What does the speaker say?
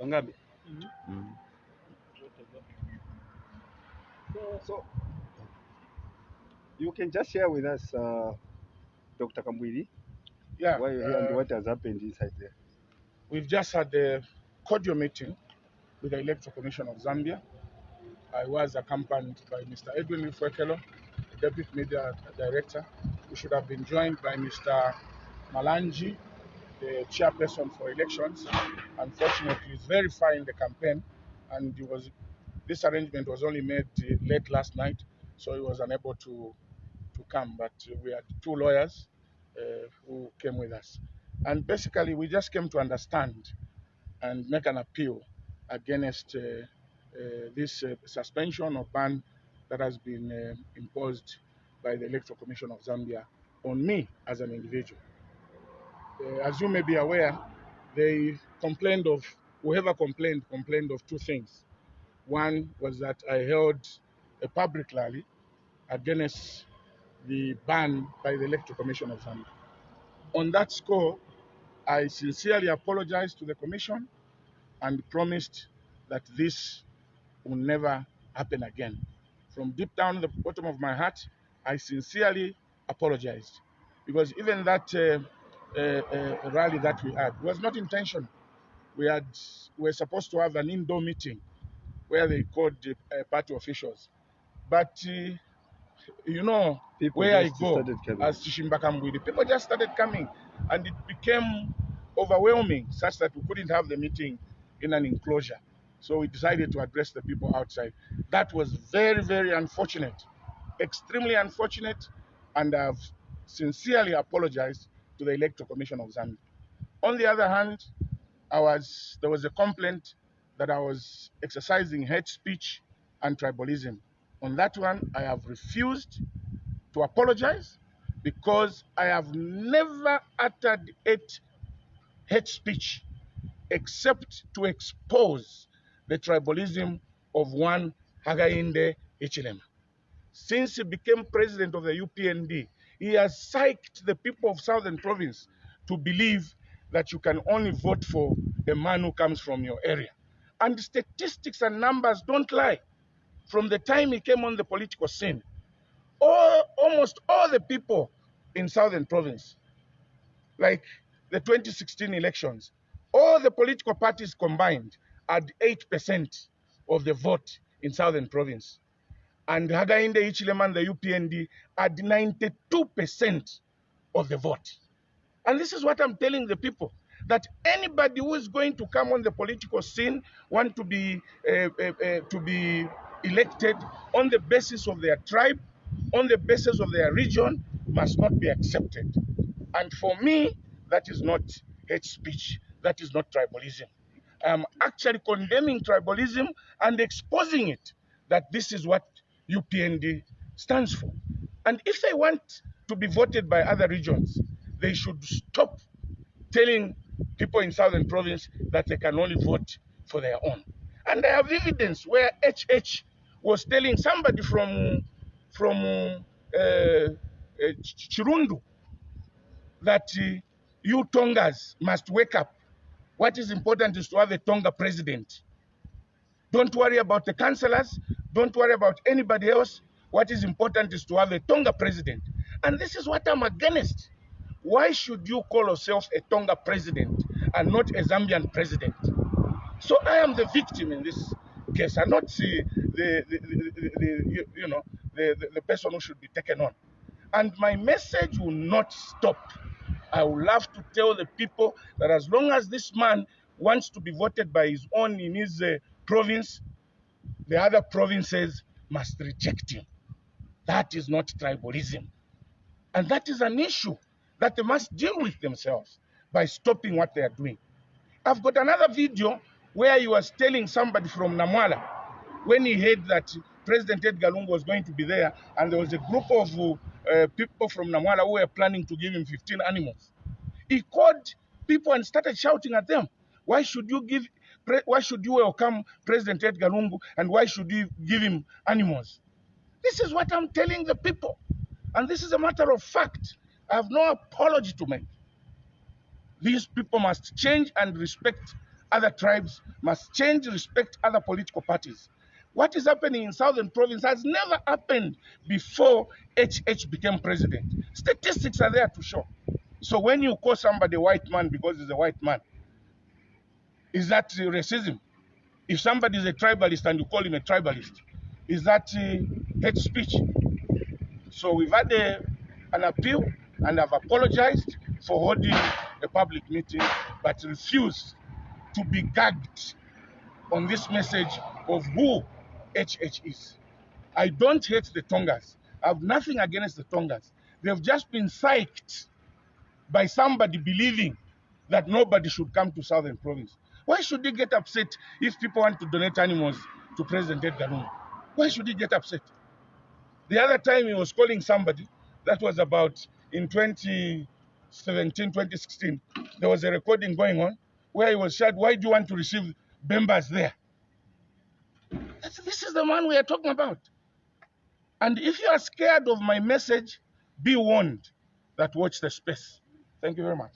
Wangapi? Mm. So, so you can just share with us, uh, Dr. Kambwili, Yeah, why you're here and uh, what has happened inside there. we've just had a cordial meeting with the Electoral Commission of Zambia. I was accompanied by Mr. Edwin Lifwekelo, the Deputy Media Director. We should have been joined by Mr. Malanji, the chairperson for elections. Unfortunately, he's in the campaign, and was this arrangement was only made uh, late last night, so he was unable to to come. But we had two lawyers uh, who came with us, and basically we just came to understand and make an appeal against uh, uh, this uh, suspension or ban that has been uh, imposed by the Electoral Commission of Zambia on me as an individual. Uh, as you may be aware, they complained of, whoever complained, complained of two things. One was that I held a public rally against the ban by the Electoral Commission of Zambia. On that score, I sincerely apologized to the Commission and promised that this will never happen again. From deep down the bottom of my heart, I sincerely apologized because even that uh, uh, rally that we had was not intentional. We had we were supposed to have an indoor meeting where they called the uh, party officials, but uh, you know People where I go started coming. as Chishimba Kambwili, people just started coming, and it became overwhelming such that we couldn't have the meeting in an enclosure. So we decided to address the people outside. That was very, very unfortunate, extremely unfortunate, and I've sincerely apologized to the Electoral Commission of Zambia. On the other hand, I was there was a complaint that I was exercising hate speech and tribalism. On that one, I have refused to apologize because I have never uttered hate, hate speech except to expose the tribalism of one Hakainde Hichilema. Since he became president of the UPND, he has psyched the people of Southern Province to believe that you can only vote for a man who comes from your area. And statistics and numbers don't lie. From the time he came on the political scene, all, almost all the people in Southern Province, like the 2016 elections, all the political parties combined had 8% of the vote in Southern Province. And Hakainde Ichileman, the UPND, had 92% of the vote. And this is what I'm telling the people that anybody who is going to come on the political scene want to be uh, uh, uh, to be elected on the basis of their tribe, on the basis of their region, must not be accepted. And for me, that is not hate speech. That is not tribalism. I'm actually condemning tribalism and exposing it that this is what UPND stands for. And if they want to be voted by other regions, they should stop telling people in Southern Province that they can only vote for their own. And I have evidence where HH was telling somebody from from uh, uh, Chirundu that uh, you Tongas must wake up. What is important is to have a Tonga president. Don't worry about the councillors. Don't worry about anybody else. What is important is to have a Tonga president. And this is what I'm against. Why should you call yourself a Tonga president and not a Zambian president? So I am the victim in this case, and not the, the, the, the, the you, know the, the, the person who should be taken on. And my message will not stop. I would love to tell the people that as long as this man wants to be voted by his own in his uh, province, the other provinces must reject him. That is not tribalism. And that is an issue that they must deal with themselves by stopping what they are doing. I've got another video where he was telling somebody from Namwala when he heard that President Edgar Lungu was going to be there, and there was a group of uh, people from Namwala who were planning to give him 15 animals. He called people and started shouting at them. Why should you give? Why should you welcome President Edgar Lungu, and why should you give him animals? This is what I'm telling the people, and this is a matter of fact. I have no apology to make. These people must change and respect other tribes, must change, respect other political parties. What is happening in Southern Province has never happened before HH became president. Statistics are there to show. So when you call somebody a white man because he's a white man, is that racism? If somebody is a tribalist and you call him a tribalist, is that uh, hate speech? So we've had a, an appeal and I've apologized for holding a public meeting, but refused to be gagged on this message of who HH is. I don't hate the Tongas. I have nothing against the Tongas. They've just been psyched by somebody believing that nobody should come to Southern Province. Why should he get upset if people want to donate animals to President Edgar Lungu? Why should he get upset? The other time he was calling somebody, that was about in 2017, 2016, there was a recording going on where he was said, Why do you want to receive Bembas there? That's, this is the man we are talking about. And if you are scared of my message, be warned that watch the space. Thank you very much.